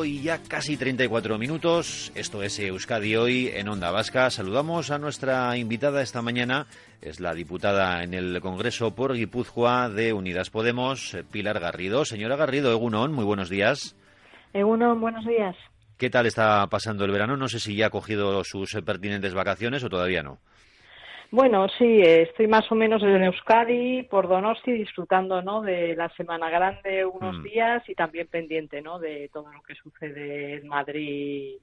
Hoy ya casi 34 minutos, esto es Euskadi Hoy en Onda Vasca. Saludamos a nuestra invitada esta mañana, es la diputada en el Congreso por Guipúzcoa de Unidas Podemos, Pilar Garrido. Señora Garrido, Egunon, muy buenos días. Egunon, buenos días. ¿Qué tal está pasando el verano? No sé si ya ha cogido sus pertinentes vacaciones o todavía no. Bueno, sí, estoy más o menos en Euskadi, por Donosti, disfrutando ¿no? de la Semana Grande unos mm. días y también pendiente ¿no? de todo lo que sucede en Madrid,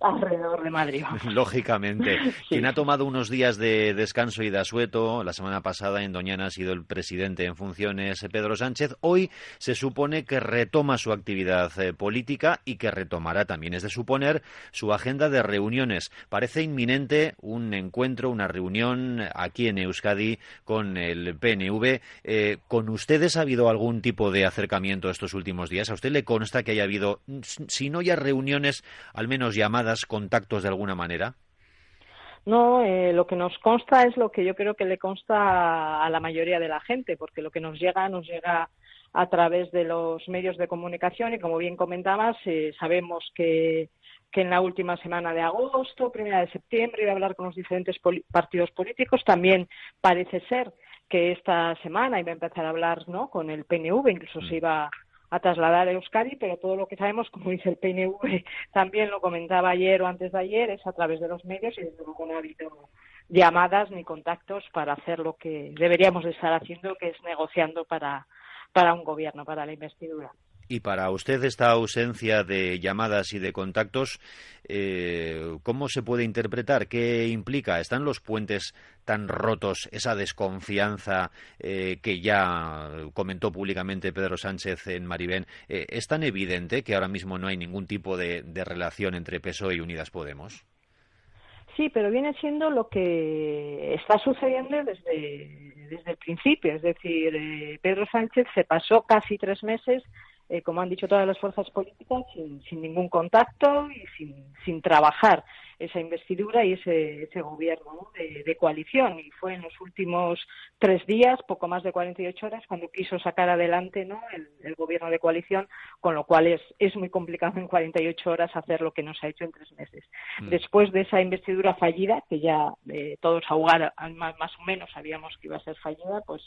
alrededor de Madrid. Lógicamente. Quien ha tomado unos días de descanso y de asueto, la semana pasada en Doñana ha sido el presidente en funciones, Pedro Sánchez. Hoy se supone que retoma su actividad eh, política y que retomará también, es de suponer, su agenda de reuniones. Parece inminente un encuentro, una reunión aquí en Euskadi con el PNV. Eh, ¿Con ustedes ha habido algún tipo de acercamiento estos últimos días? ¿A usted le consta que haya habido, si no ya reuniones, al menos llamadas, contactos de alguna manera? No, eh, lo que nos consta es lo que yo creo que le consta a la mayoría de la gente, porque lo que nos llega nos llega a través de los medios de comunicación y, como bien comentabas, eh, sabemos que que en la última semana de agosto, primera de septiembre, iba a hablar con los diferentes partidos políticos. También parece ser que esta semana iba a empezar a hablar ¿no? con el PNV, incluso se mm. iba a trasladar a Euskadi, pero todo lo que sabemos, como dice el PNV, también lo comentaba ayer o antes de ayer, es a través de los medios y desde luego no ha habido llamadas ni contactos para hacer lo que deberíamos de estar haciendo, que es negociando para, para un gobierno, para la investidura. Y para usted esta ausencia de llamadas y de contactos, eh, ¿cómo se puede interpretar? ¿Qué implica? ¿Están los puentes tan rotos, esa desconfianza eh, que ya comentó públicamente Pedro Sánchez en Maribén? Eh, ¿Es tan evidente que ahora mismo no hay ningún tipo de, relación entre PSOE y Unidas Podemos? Sí, pero viene siendo lo que está sucediendo desde, desde el principio. Es decir, Pedro Sánchez se pasó casi tres meses eh, como han dicho todas las fuerzas políticas, sin, ningún contacto y sin trabajar esa investidura y ese, ese gobierno de, coalición. Y fue en los últimos tres días, poco más de 48 horas, cuando quiso sacar adelante ¿no? el, gobierno de coalición, con lo cual es, es muy complicado en 48 horas hacer lo que nos ha hecho en tres meses. Mm. Después de esa investidura fallida, que ya eh, todos ahogar más, más o menos sabíamos que iba a ser fallida, pues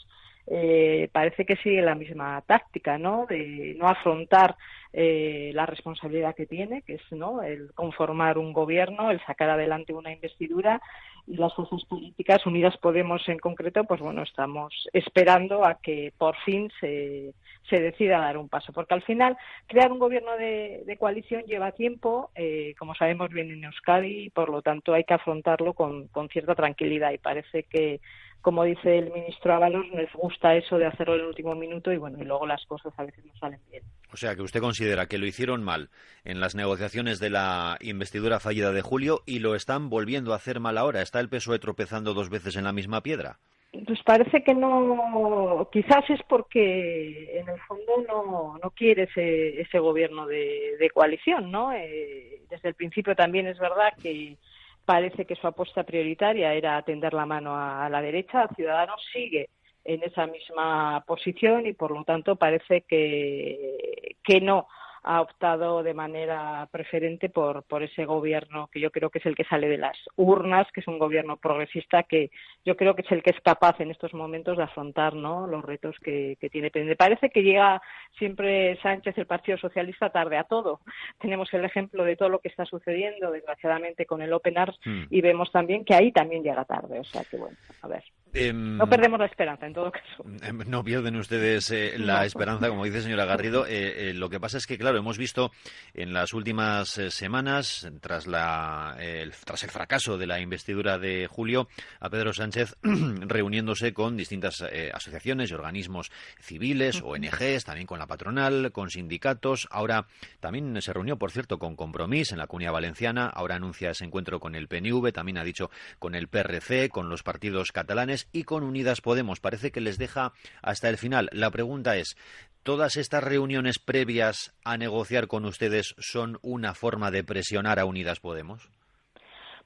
eh, parece que sigue la misma táctica, ¿no? De no afrontar eh, la responsabilidad que tiene, que es ¿no? el conformar un gobierno, el sacar adelante una investidura y las fuerzas políticas, Unidas Podemos en concreto, pues bueno, estamos esperando a que por fin se, se decida dar un paso, porque al final crear un gobierno de, coalición lleva tiempo, eh, como sabemos bien en Euskadi, y por lo tanto hay que afrontarlo con, con cierta tranquilidad y parece que como dice el ministro Ábalos, les gusta eso de hacerlo en el último minuto y bueno, y luego las cosas a veces no salen bien. O sea, que usted considera que lo hicieron mal en las negociaciones de la investidura fallida de julio y lo están volviendo a hacer mal ahora. ¿Está el PSOE tropezando dos veces en la misma piedra? Pues parece que no, quizás es porque en el fondo no, no quiere ese, ese gobierno de, coalición, ¿no? Eh, desde el principio también es verdad que parece que su apuesta prioritaria era tender la mano a, la derecha. Ciudadanos sigue en esa misma posición y, por lo tanto, parece que, que no ha optado de manera preferente por, por ese gobierno que yo creo que es el que sale de las urnas, que es un gobierno progresista que yo creo que es el que es capaz en estos momentos de afrontar ¿no? los retos que, que tiene pendiente. Parece que llega siempre Sánchez, el Partido Socialista, tarde a todo. Tenemos el ejemplo de todo lo que está sucediendo, desgraciadamente, con el Open Arms hmm. y vemos también que ahí también llega tarde. O sea que, bueno, a ver. Em, no perdemos la esperanza, en todo caso. Em, no pierden ustedes eh, la esperanza, como dice señora Garrido. Eh, eh, lo que pasa es que, claro, hemos visto en las últimas semanas, tras, la, el, tras el fracaso de la investidura de julio, a Pedro Sánchez reuniéndose con distintas asociaciones y organismos civiles, ONGs, también con la patronal, con sindicatos. Ahora también se reunió, por cierto, con Compromís en la Comunidad Valenciana. Ahora anuncia ese encuentro con el PNV, también ha dicho con el PRC, con los partidos catalanes y con Unidas Podemos. Parece que les deja hasta el final. La pregunta es, ¿todas estas reuniones previas a negociar con ustedes son una forma de presionar a Unidas Podemos?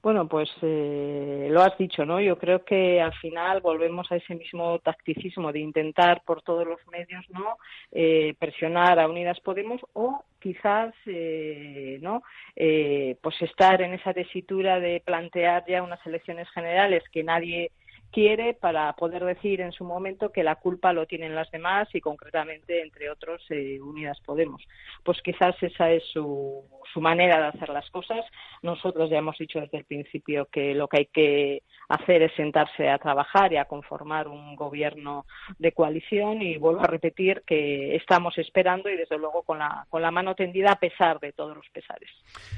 Bueno, pues eh, lo has dicho, ¿no? Yo creo que al final volvemos a ese mismo tacticismo de intentar por todos los medios, ¿no? Eh, presionar a Unidas Podemos o quizás, eh, ¿no? pues estar en esa tesitura de plantear ya unas elecciones generales que nadie quiere para poder decir en su momento que la culpa lo tienen las demás y concretamente, entre otros, eh, Unidas Podemos. Pues quizás esa es su, su manera de hacer las cosas. Nosotros ya hemos dicho desde el principio que lo que hay que hacer es sentarse a trabajar y a conformar un gobierno de coalición y vuelvo a repetir que estamos esperando y desde luego con la, con la mano tendida a pesar de todos los pesares.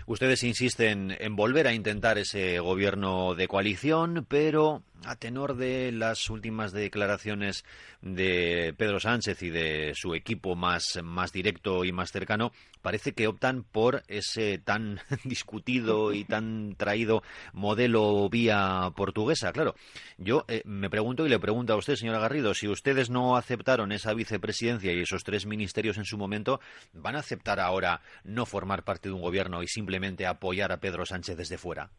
Ustedes insisten en volver a intentar ese gobierno de coalición, pero a tenor de las últimas declaraciones de Pedro Sánchez y de su equipo más, más directo y más cercano, parece que optan por ese tan discutido y tan traído modelo vía portuguesa. Claro, yo eh, me pregunto y le pregunto a usted, señora Garrido, si ustedes no aceptaron esa vicepresidencia y esos tres ministerios en su momento, ¿van a aceptar ahora no formar parte de un gobierno y simplemente apoyar a Pedro Sánchez desde fuera?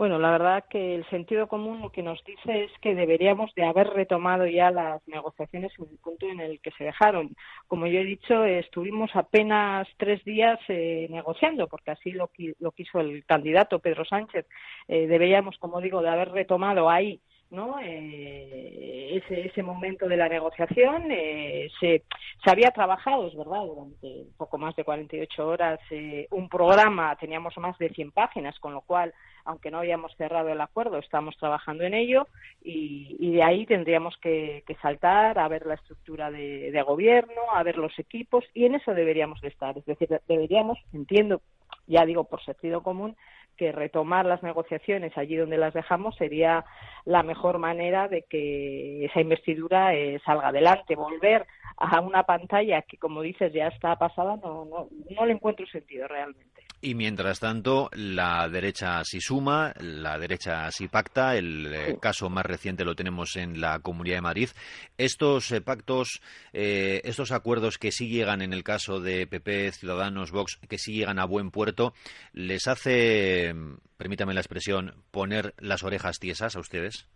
Bueno, la verdad que el sentido común lo que nos dice es que deberíamos de haber retomado ya las negociaciones en el punto en el que se dejaron. Como yo he dicho, estuvimos apenas tres días eh, negociando, porque así lo, quiso el candidato Pedro Sánchez. Eh, deberíamos, como digo, de haber retomado ahí ¿no? Eh, ese, ese momento de la negociación eh, se, se había trabajado, es verdad, durante poco más de 48 horas eh, un programa, teníamos más de 100 páginas, con lo cual, aunque no habíamos cerrado el acuerdo, estamos trabajando en ello y, de ahí tendríamos que, que, saltar a ver la estructura de, de gobierno, a ver los equipos y en eso deberíamos de estar. Es decir, deberíamos, entiendo, ya digo por sentido común, que retomar las negociaciones allí donde las dejamos sería la mejor manera de que esa investidura eh, salga adelante. Volver a una pantalla que, como dices, ya está pasada, no, no, no le encuentro sentido realmente. Y mientras tanto, la derecha sí suma, la derecha sí pacta. El eh, caso más reciente lo tenemos en la Comunidad de Madrid. Estos eh, pactos, eh, estos acuerdos que sí llegan en el caso de PP, Ciudadanos, Vox, que sí llegan a buen puerto, ¿les hace, permítame la expresión, poner las orejas tiesas a ustedes?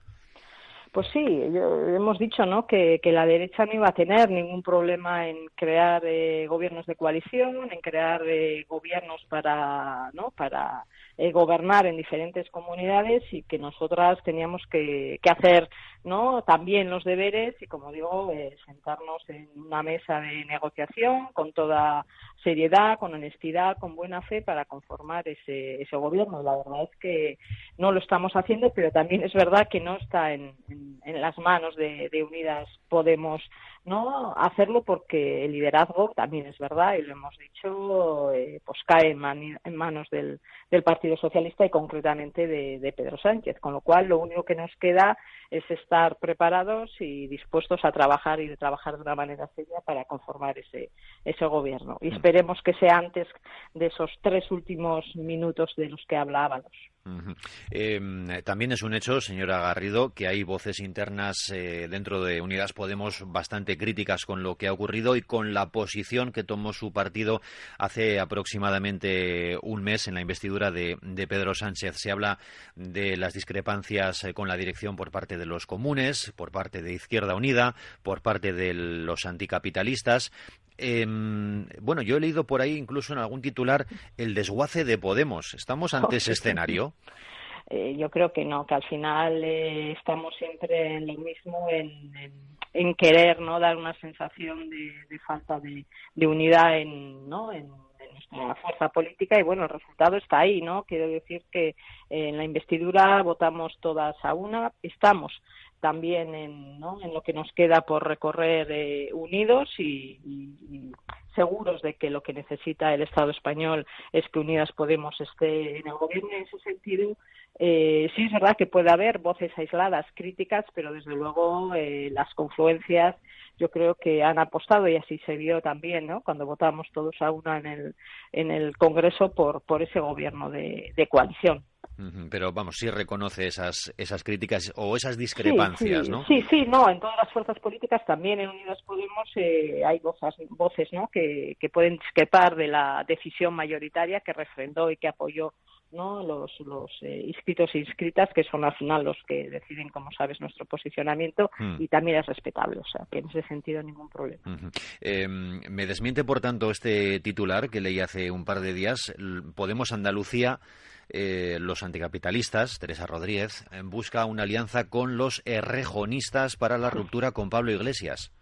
Pues sí, hemos dicho ¿no? que, la derecha no iba a tener ningún problema en crear eh, gobiernos de coalición, en crear eh, gobiernos para, ¿no? para eh, gobernar en diferentes comunidades y que nosotras teníamos que, hacer no también los deberes y como digo eh, sentarnos en una mesa de negociación con toda seriedad con honestidad con buena fe para conformar ese, ese gobierno. La verdad es que no lo estamos haciendo pero también es verdad que no está en, en, las manos de, Unidas Podemos no hacerlo porque el liderazgo también es verdad y lo hemos dicho eh, pues cae en, manos del, del, Partido Socialista y concretamente de, de, Pedro Sánchez con lo cual lo único que nos queda es estar preparados y dispuestos a trabajar y de trabajar de una manera seria para conformar ese ese gobierno y mm. esperemos que sea antes de esos tres últimos minutos de los que hablábamos Em, también es un hecho, señora Garrido, que hay voces internas eh, dentro de Unidas Podemos bastante críticas con lo que ha ocurrido y con la posición que tomó su partido hace aproximadamente un mes en la investidura de, Pedro Sánchez. Se habla de las discrepancias eh, con la dirección por parte de los comunes, por parte de Izquierda Unida, por parte de los anticapitalistas. Em, bueno, yo he leído por ahí incluso en algún titular el desguace de Podemos. ¿Estamos ante ese escenario? Eh, yo creo que no, que al final eh, estamos siempre en lo mismo, en, en, querer no dar una sensación de, falta de, de, unidad en, ¿no? en, nuestra fuerza política y bueno, el resultado está ahí, ¿no? Quiero decir que en la investidura votamos todas a una, estamos también en, ¿no? en lo que nos queda por recorrer eh, unidos y, seguros de que lo que necesita el Estado español es que Unidas Podemos esté en el gobierno. En ese sentido, eh, sí es verdad que puede haber voces aisladas, críticas, pero desde luego eh, las confluencias yo creo que han apostado y así se vio también, ¿no? Cuando votamos todos a una en el, en el Congreso por, por ese gobierno de coalición. Pero vamos, sí reconoce esas, esas críticas o esas discrepancias, sí, ¿no? Sí, sí, no, en todas las fuerzas políticas, también en Unidas Podemos eh, hay voces, voces ¿no? que, que pueden discrepar de la decisión mayoritaria que refrendó y que apoyó ¿no? los, los eh, inscritos e inscritas, que son al final los que deciden, como sabes, nuestro posicionamiento hmm. y también es respetable. O sea, que en ese sentido ningún problema. Em, me desmiente, por tanto, este titular que leí hace un par de días. Podemos Andalucía. Eh, los anticapitalistas, Teresa Rodríguez, busca una alianza con los errejonistas para la ruptura con Pablo Iglesias.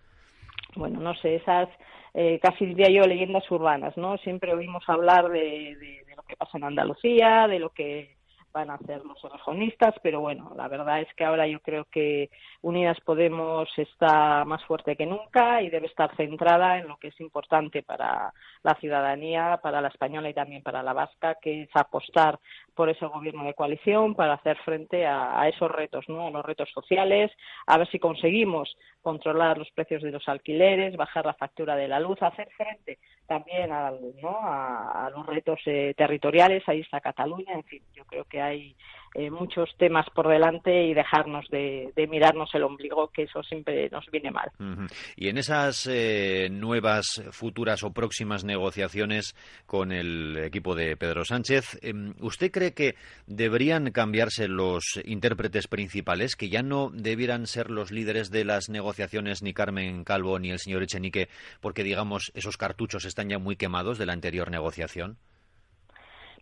Bueno, no sé, esas eh, casi diría yo leyendas urbanas, ¿no? Siempre oímos hablar de, de, lo que pasa en Andalucía, de lo que van a hacer los regionistas, pero bueno, la verdad es que ahora yo creo que Unidas Podemos está más fuerte que nunca y debe estar centrada en lo que es importante para la ciudadanía, para la española y también para la vasca, que es apostar por ese gobierno de coalición para hacer frente a, esos retos, ¿no? A los retos sociales, a ver si conseguimos controlar los precios de los alquileres, bajar la factura de la luz, hacer frente también a, ¿no? a, los retos eh, territoriales, ahí está Cataluña, en fin, yo creo que hay eh, muchos temas por delante y dejarnos de, mirarnos el ombligo, que eso siempre nos viene mal. Y en esas eh, nuevas, futuras o próximas negociaciones con el equipo de Pedro Sánchez, em, ¿usted cree que deberían cambiarse los intérpretes principales, que ya no debieran ser los líderes de las negociaciones ni Carmen Calvo ni el señor Echenique, porque digamos esos cartuchos están ya muy quemados de la anterior negociación?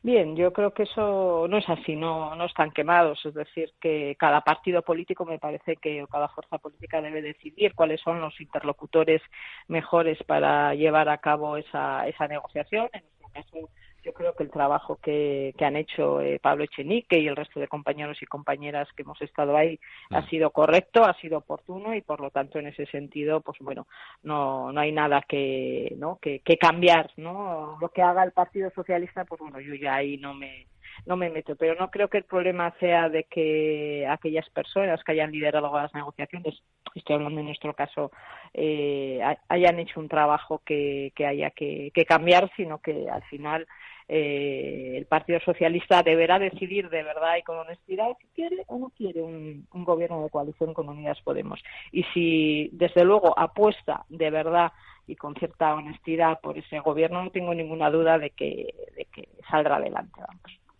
Bien, yo creo que eso no es así, no, no están quemados. Es decir, que cada partido político me parece que o cada fuerza política debe decidir cuáles son los interlocutores mejores para llevar a cabo esa, esa negociación. En este caso, yo creo que el trabajo que, han hecho eh, Pablo Echenique y el resto de compañeros y compañeras que hemos estado ahí ha sido correcto, ha sido oportuno y por lo tanto en ese sentido, pues bueno, no, no hay nada que, ¿no? que, cambiar, ¿no? Lo que haga el Partido Socialista, pues bueno, yo ya ahí no me no me meto, pero no creo que el problema sea de que aquellas personas que hayan liderado las negociaciones, estoy hablando en nuestro caso, eh, hayan hecho un trabajo que, que haya que, que cambiar, sino que al final eh, el Partido Socialista deberá decidir de verdad y con honestidad si quiere o no quiere un, gobierno de coalición con Unidas Podemos. Y si, desde luego, apuesta de verdad y con cierta honestidad por ese gobierno, no tengo ninguna duda de que, de que saldrá adelante.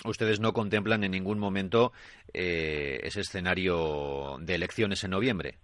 Ustedes no contemplan en ningún momento eh, ese escenario de elecciones en noviembre.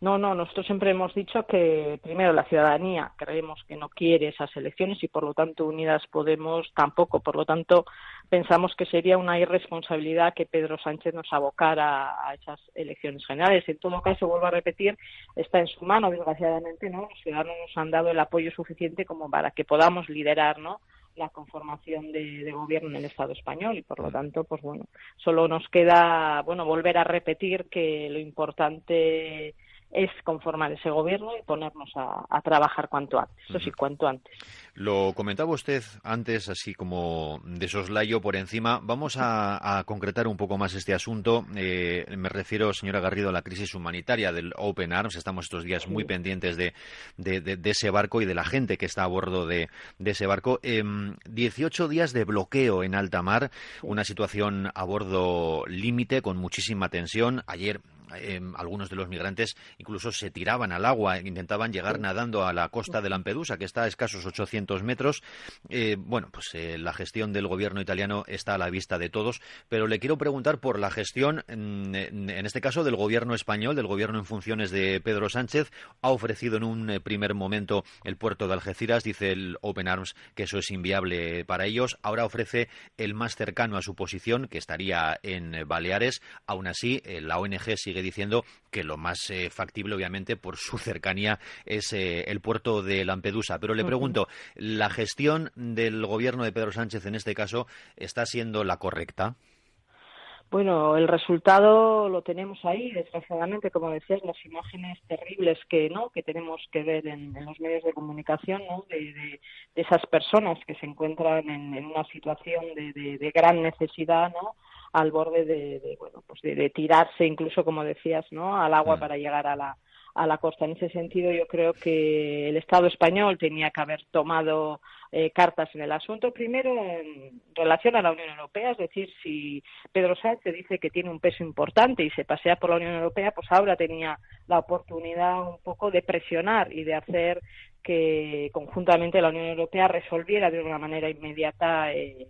No, no, nosotros siempre hemos dicho que primero la ciudadanía creemos que no quiere esas elecciones y por lo tanto Unidas Podemos tampoco. Por lo tanto, pensamos que sería una irresponsabilidad que Pedro Sánchez nos abocara a esas elecciones generales. En todo caso, vuelvo a repetir, está en su mano, desgraciadamente, ¿no? Los ciudadanos nos han dado el apoyo suficiente como para que podamos liderar, ¿no? la conformación de, de, gobierno en el Estado español y por lo tanto pues bueno solo nos queda bueno volver a repetir que lo importante es conformar ese gobierno y ponernos a, trabajar cuanto antes, eso sí, cuanto antes. Lo comentaba usted antes, así como de soslayo por encima. Vamos a, concretar un poco más este asunto. Eh, me refiero, señora Garrido, a la crisis humanitaria del Open Arms. Estamos estos días muy pendientes de, ese barco y de la gente que está a bordo de, ese barco. Eh, em, 18 días de bloqueo en alta mar, una situación a bordo límite con muchísima tensión. Ayer Em, algunos de los migrantes incluso se tiraban al agua, intentaban llegar nadando a la costa de Lampedusa, que está a escasos 800 metros. Eh, bueno, pues eh, la gestión del gobierno italiano está a la vista de todos, pero le quiero preguntar por la gestión, en, en este caso, del gobierno español, del gobierno en funciones de Pedro Sánchez. Ha ofrecido en un eh, primer momento el puerto de Algeciras, dice el Open Arms que eso es inviable para ellos. Ahora ofrece el más cercano a su posición, que estaría en Baleares. Aún así, la ONG sigue diciendo que lo más eh, factible, obviamente, por su cercanía, es eh, el puerto de Lampedusa. Pero le pregunto, ¿la gestión del gobierno de Pedro Sánchez en este caso está siendo la correcta? Bueno, el resultado lo tenemos ahí, desgraciadamente, como decías, las imágenes terribles que no que tenemos que ver en, los medios de comunicación, ¿no? de, esas personas que se encuentran en, una situación de, de, gran necesidad, ¿no? Al borde de, bueno pues de, tirarse incluso como decías no al agua mm. para llegar a la a la costa. En ese sentido yo creo que el Estado español tenía que haber tomado eh, cartas en el asunto. Primero en relación a la Unión Europea es decir si Pedro Sánchez dice que tiene un peso importante y se pasea por la Unión Europea pues ahora tenía la oportunidad un poco de presionar y de hacer que conjuntamente la Unión Europea resolviera de una manera inmediata eh,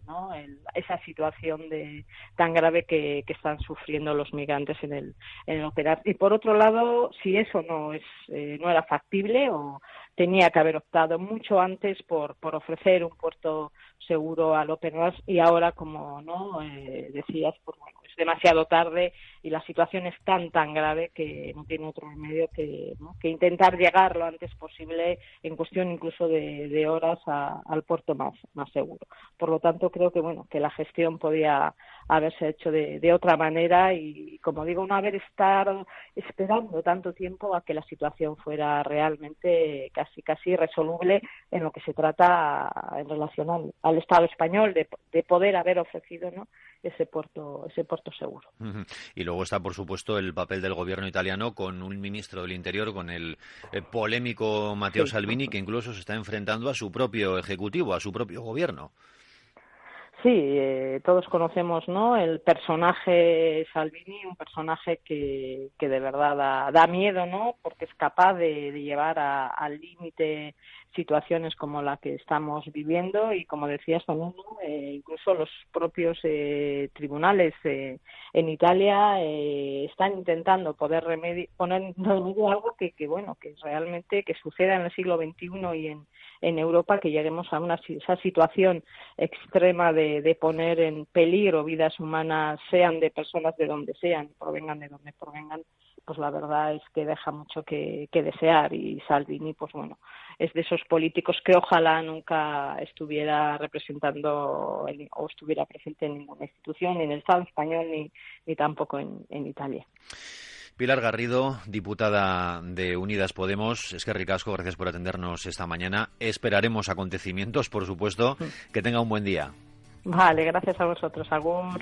esa situación de, tan grave que, están sufriendo los migrantes en el, en el operar. Y por otro lado, si eso no, es, eh, no era factible o tenía que haber optado mucho antes por, por ofrecer un puerto seguro al Open y ahora, como no eh, decías, pues demasiado tarde y la situación es tan tan grave que no tiene otro remedio que, que intentar llegar lo antes posible en cuestión incluso de, horas al puerto más, más seguro. Por lo tanto, creo que bueno que la gestión podía haberse hecho de, de otra manera y, como digo, no haber estado esperando tanto tiempo a que la situación fuera realmente casi casi resoluble en lo que se trata en relación al, Estado español de, de poder haber ofrecido ¿no? ese puerto ese puerto seguro. Y luego está, por supuesto, el papel del gobierno italiano con un ministro del Interior, con el eh, polémico Matteo Salvini, que incluso se está enfrentando a su propio ejecutivo, a su propio gobierno. Sí, eh, todos conocemos ¿no? el personaje Salvini, un personaje que, que de verdad da, miedo, ¿no? porque es capaz de, llevar al límite situaciones como la que estamos viviendo y como decías también eh, incluso los propios eh, tribunales eh, en Italia están intentando poder poner en remedio algo que, que bueno que realmente que suceda en el siglo XXI y en, en Europa que lleguemos a una esa situación extrema de, de poner en peligro vidas humanas sean de personas de donde sean provengan de donde provengan pues la verdad es que deja mucho que, desear y Salvini, pues bueno, es de esos políticos que ojalá nunca estuviera representando o estuviera presente en ninguna institución, ni en el Estado español, ni, ni tampoco en, en Italia. Pilar Garrido, diputada de Unidas Podemos, es que ricasco, gracias por atendernos esta mañana. Esperaremos acontecimientos, por supuesto. Que tenga un buen día. Vale, gracias a vosotros, Agur.